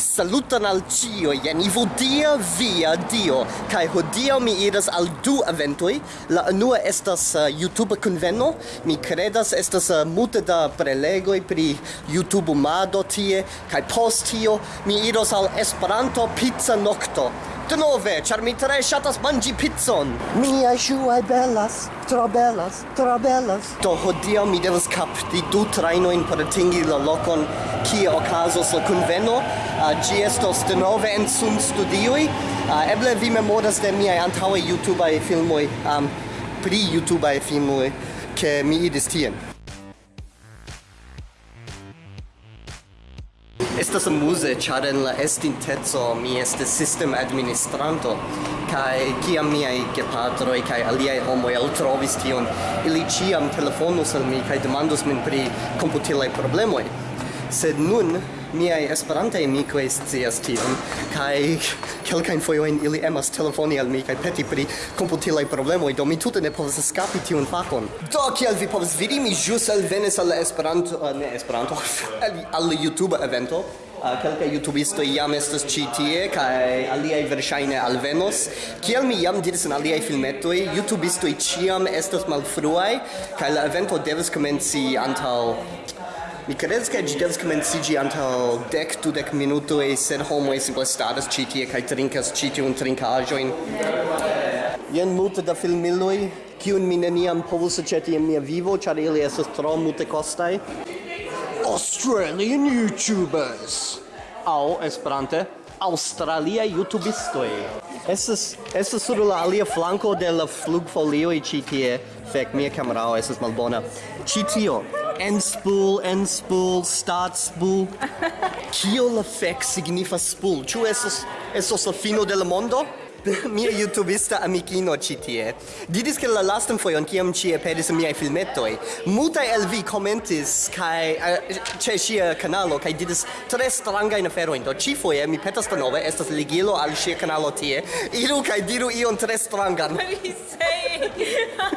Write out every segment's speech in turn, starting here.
Saluton al cio, jen ivodia via dio, kai hodio mi iras al du eventoi, la unua estas uh, YouTube conveno, mi credas estas uh, multe da prelegoi pri YouTube mado tie, kai post tio mi iros al Esperanto pizza nocto, denove, char mi tre shatas mangi pizzon. Mia shuai bellas, tro bellas, tro bellas. Do hodio mi devas capti du trajnojn por atingi la lokon kie okazos la kunveno. Uh, ĝi estos denove en sun studioj. Uh, eble vi memoras de miaj YouTube ai filmoi, um, pri YouTubeaj filmoi ke mi idis tien. estas amuse ĉar en la estinteco mi estis sistem administranto kaj kiam miaj gepatroj kaj aliaj homoj eltrovis tion ili ĉiam telefonus al mi kaj demandus min pri komputilaj problemoj sed nun miai esperantaj amikoj scias tion kaj kelkajn foioin ili emas telefoni al mi kaj peti pri komputilaj problemoi, do mi tute ne povas escapi tion fakon. Do kiel vi povas vidi mi ĵus alvenis al Esperanto uh, ne Esperanto al, al YouTube evento. Uh, kelka youtubisto iam estas ĉi tie kaj aliaj verŝajne alvenos. Kiel mi jam diris en aliaj filmetoj youtubistoj ĉiam estas malfruaj kaj la evento devas komenci antaŭ Mi credes che gi devas komenciĝi antaŭ deck du dek minutoj, sed homoj simple staras ĉi tie kai trinkas ĉi tiun trinkaĵojn. Jen multe da filmiloj, kiun mi neniam povus aceti in mia vivo, char ili estas tro multekostaj. Australian YouTubers! Au Esperante, Australia YouTubistoi. Esas esas sur la alia flanco de la flugfolioj ĉi tie. Fek, mia kamerao esas malbona. Ci tio. En spool, en spool, start spool. Kio la fek signifas spool? Ĉu esos esos la fino de la mondo? mia youtubista amikino ci tie didis ke la lastan fojon kiam ci aperis en miaj filmetoj muta el vi komentis kaj eh, ĉe sia kanalo kai didis tre strangajn aferojn. Do ĉifoje mi petas denove estas ligilo al sia kanalo tie. Iru kai diru ion tre strangan.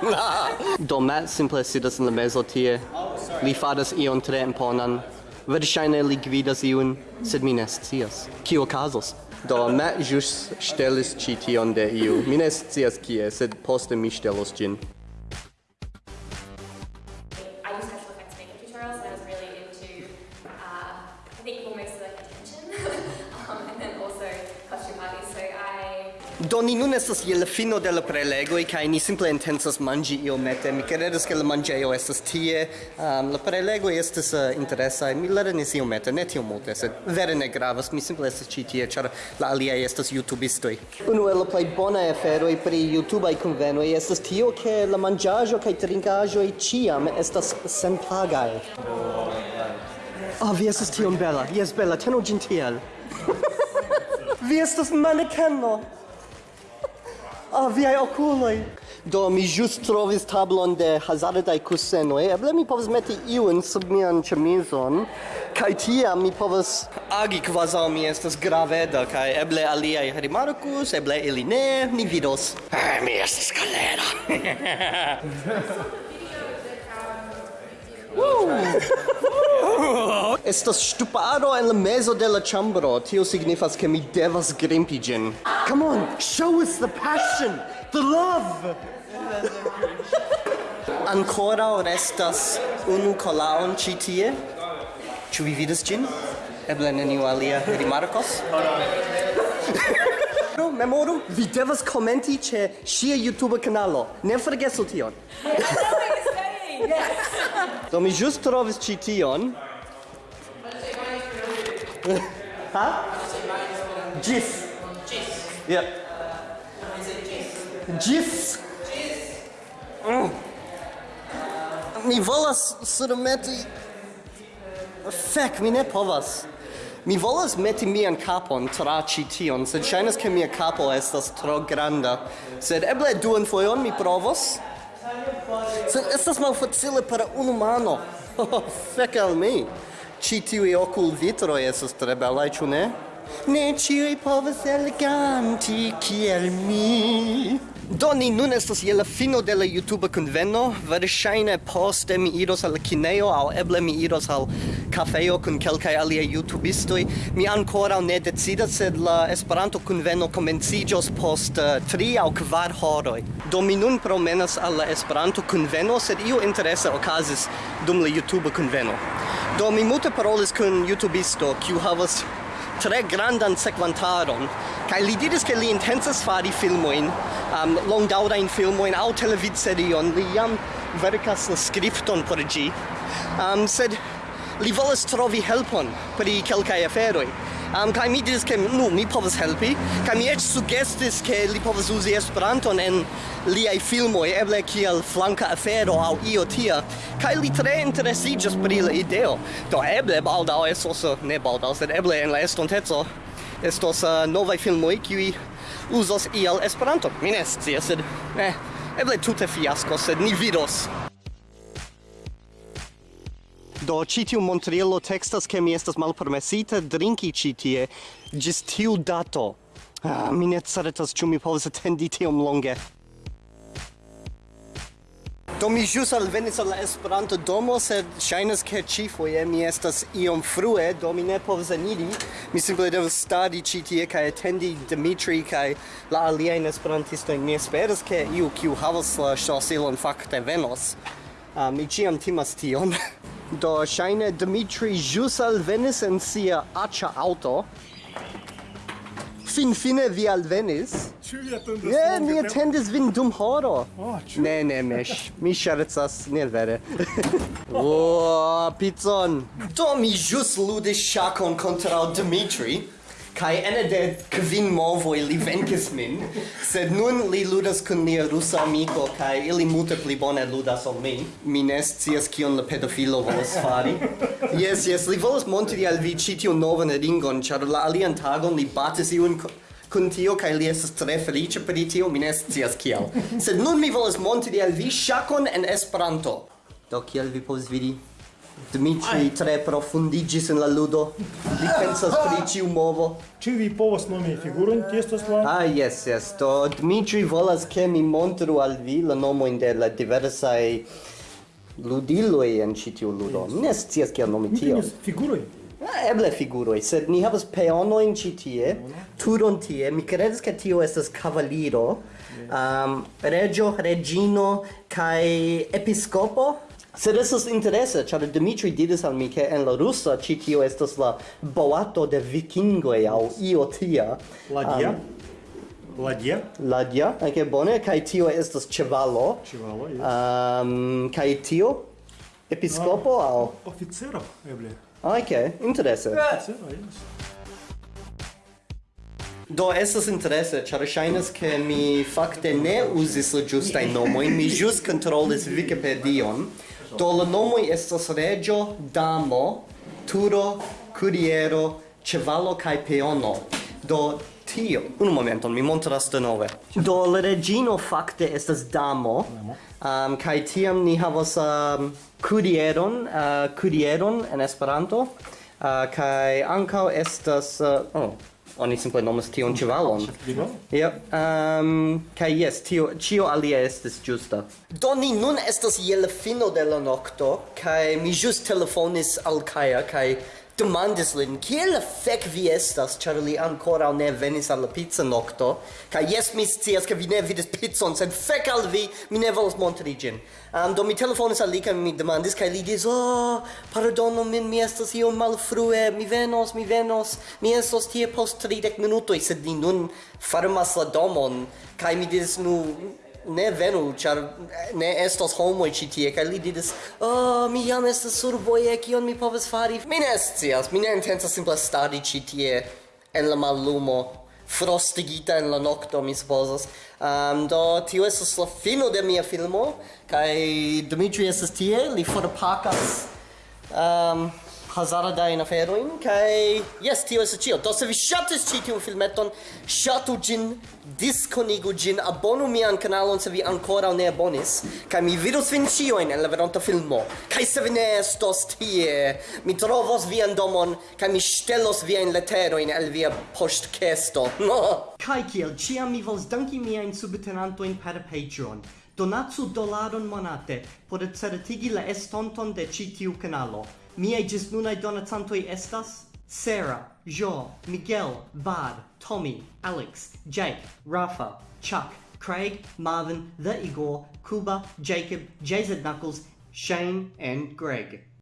Ah. Do Matt simple sidas in la mezo tie. Oh. Li fadas ion tre imponan. Verŝajne li gvidas iun, sed mi ne scias. Kio okazos? Do, Matt jus stelis ĉi tion de iu. Mi ne scias kie, sed poste mi stelos ĝin. ni nun estas je la fino de la prelegoj kaj ni simple intencas manĝi iomete. Mi kredas ke la manĝejo estas tie. Um, la prelegoj estas uh, interesaj. Mi lernis iomete, ne tiom multe, sed vere ne gravas. Mi simple estas ĉi tie, ĉar la aliaj estas jutubistoj. Unu el la plej bonaj aferoj pri jutubaj kunvenoj estas tio ke la manĝaĵo kaj trinkaĵoj ĉiam estas senpagaj. Oh, vi estas tiom bela. Jes, bela. Tenu ĝin tiel. vi estas manekeno. Oh, viaj okuloj! Do, mi ĵus trovis tablon de hazardaj kusenoj. Eble mi povas meti iun sub mian ĉemizon, kaj tiam mi povas agi kvazaŭ mi estas graveda, kaj eble aliaj rimarkus, eble ili ne, ni vidos. Ah, mi estas kolera! Woo! Estas stuparo en la mezo de la chambro. Tio signifas ke mi devas grimpi ĝin. Come on, show us the passion, the love. Ancora restas unu kolaon ĉi tie. Ĉu vi vidas ĝin? Eble neniu alia rimarkos? Memoru, vi devas komenti ĉe ŝia YouTube kanalo. Ne forgesu tion. Yes. Do mi ĵus trovis ĉi tion ha? Gis. Gis. Yeah. Gis? Gis. Mm. Mi volas surmeti... Fek, mi ne povas. Mi volas meti mian kapon tra ĉi tion, sed ŝajnas ke mia kapo estas tro granda. Sed eble duan fojon mi provos. Sed estas malfacile por unu mano. Fek al mi. Ci tiui ocul vitro esas tre belai, ciu ne? Ne i povas eleganti kiel mi. Do ni nun estas je la fino de la YouTube conveno, verŝajne poste mi iros al kinejo aŭ eble mi iros al kafejo kun kelkaj aliaj YouTubistoj. Mi ankoraŭ ne decidas, sed la Esperanto conveno komenciĝos post uh, tri aŭ kvar horoj. Do mi nun promenas al la Esperanto conveno, sed io interese okazis dum la YouTube conveno. Do mi multe parolis kun YouTubisto, kiu havas tre grandan sekvantaron, kaj li diris ke li intencas fari filmojn, um, longdaŭrajn filmojn aŭ televidserion, li jam verkas la skripton por ĝi, um, sed li volas trovi helpon pri kelkaj aferoj um, kai mi diris ke nu mi povas helpi. Kai mi eĉ sugestis ke li povas uzi Esperanton en liaj filmoj eble kiel flanka afero aŭ io tia. Kai li tre interesiĝas pri la ideo. Do eble baldaŭ estos ne baldaŭ sed eble en la estonteco estos uh, novaj filmoj kiuj uzos iel Esperanton. Mi ne scias sed eh, eble tute fiasko sed ni vidos. Do ĉi tiu montrielo tekstas ke mi estas malpermesite drinki ĉi tie ĝis tiu dato. Ah, mi ne certas ciu mi povas attendi tiom longe. Do mi jus alvenis al la Esperanto domo, sed shainas che ci foie mi estas iom frue, do mi ne povas eniri. Mi simple devas stadi ci tie kai attendi Dimitri kai la aliajn esperantistojn. Mi esperas che iu kiu havas la ŝlosilon fakte venos. Uh, mi ciam timas tion. Do shine Dimitri ĵus alvenis en sia acha auto. Fin fine vi alvenis. Ĉu vi atendas? Ne, mi atendis vin dum horo. Oh, ne, ne, mesh. mi ŝercas, ne vere. oh, pizzon. Do mi jus ludis shakon kontra Dimitri kai ene de kvin movoi li venkis min, sed nun li ludas kun lia rusa amiko, kai ili multe pli bone ludas ol mi. Mi ne scias kion la pedofilo volas fari. Yes, yes, li volas montri al vi ĉi tiun novan ringon, ĉar la alian tagon li batis iun kun tio kaj li estas tre feliĉa pri tio, mi ne scias kial. Sed nun mi volas montri al vi ŝakon en Esperanto. Do kiel vi povas vidi, Dmitri tre profundigis in la ludo. Li pensas pri ah. ciu movo. Ĉu vi povas nomi figuron ki estas la? Ah, yes, yes. Do Dmitri volas ke mi montru al vi la nomojn de la diversaj ludiloj en ĉi tiu ludo. Mi ne scias kiel nomi tion. Figuroj? Ah, eble figuroj, sed ni havas peonojn ĉi tie, turon tie. Mi kredas ke tio estas kavaliro, um, regio, regino, kaj episkopo. Sed estas interese, ĉar Dimitri diris al mi ke en la rusa ĉi tio estas la boato de vikingoj aŭ io tia. Ladia. Um, Lagia? Lagia, anke bone, kaj tio estas ĉevalo. Ĉevalo, jes. Um, kaj tio? Episkopo uh, aŭ? Oficero, eble. Ah, ok, interese. Oficero, jes. Do estas interese, ĉar ŝajnas ke mi fakte ne uzis la ĝustajn nomojn, mi ĵus kontrolis Wikipedion do la nomoj estas reĝo, damo, turo, kuriero, ĉevalo kaj peono. Do tio, un momenton, mi montras denove. Do la reĝino fakte estas damo, um, kaj tiam ni havas um, kurieron, uh, kurieron en Esperanto, uh, kaj ankaŭ estas... Uh, oh, oni simple nomas tion ĉevalon. Ja, um, kaj jes, tio ĉio alia estis ĝusta. Do ni nun estas je la fino de la nokto kaj mi ĵus telefonis al Kaja kaj demandis lin, kiel fek vi estas, char li ancora ne venis alla pizza nocto, ca yes, mi scias, ca vi ne vidis pizzon, sed fek al vi, mi ne volas montri gin. Um, do mi telefonis al li, ca mi demandis, ca li dis, oh, pardono min, mi estas io malfrue, mi venos, mi venos, mi estos tie post 30 minutoi, sed li nun farmas la domon, ca mi dis, nu, ne venu, char eh, ne estos homoj ĉi tie kaj li diris, "Oh, mi jam estas survoje, kion mi povas fari?" Mi ne scias, mi ne intencas simple stari ĉi tie en la mallumo frostigita en la nokto, mi supozas. Um, do, tio estas la fino de mia filmo, kaj Dimitri estas tie, li forpakas um, hazardajn aferojn kai yes tio es ĉio do se vi shatis ĉi tiun filmeton shatu gin diskonigu gin abonu mian kanalon se vi ancora ne abonis kai mi vidos vin ĉiujn en la veronta filmo. Kai se vi ne estos tie mi trovos vian domon kai mi ŝtelos viajn leterojn el via poŝtkesto. No kai kiel ĉiam mi vos danki miajn subtenantojn per Patreon. Donatsu dolaron monate por certigi la estonton de ĉi tiu kanalo. Miei gis nunai donatantoi estas Sarah, Jo, Miguel, Bard, Tommy, Alex, Jake, Rafa, Chuck, Craig, Marvin, The Igor, Kuba, Jacob, JZ Knuckles, Shane, and Greg.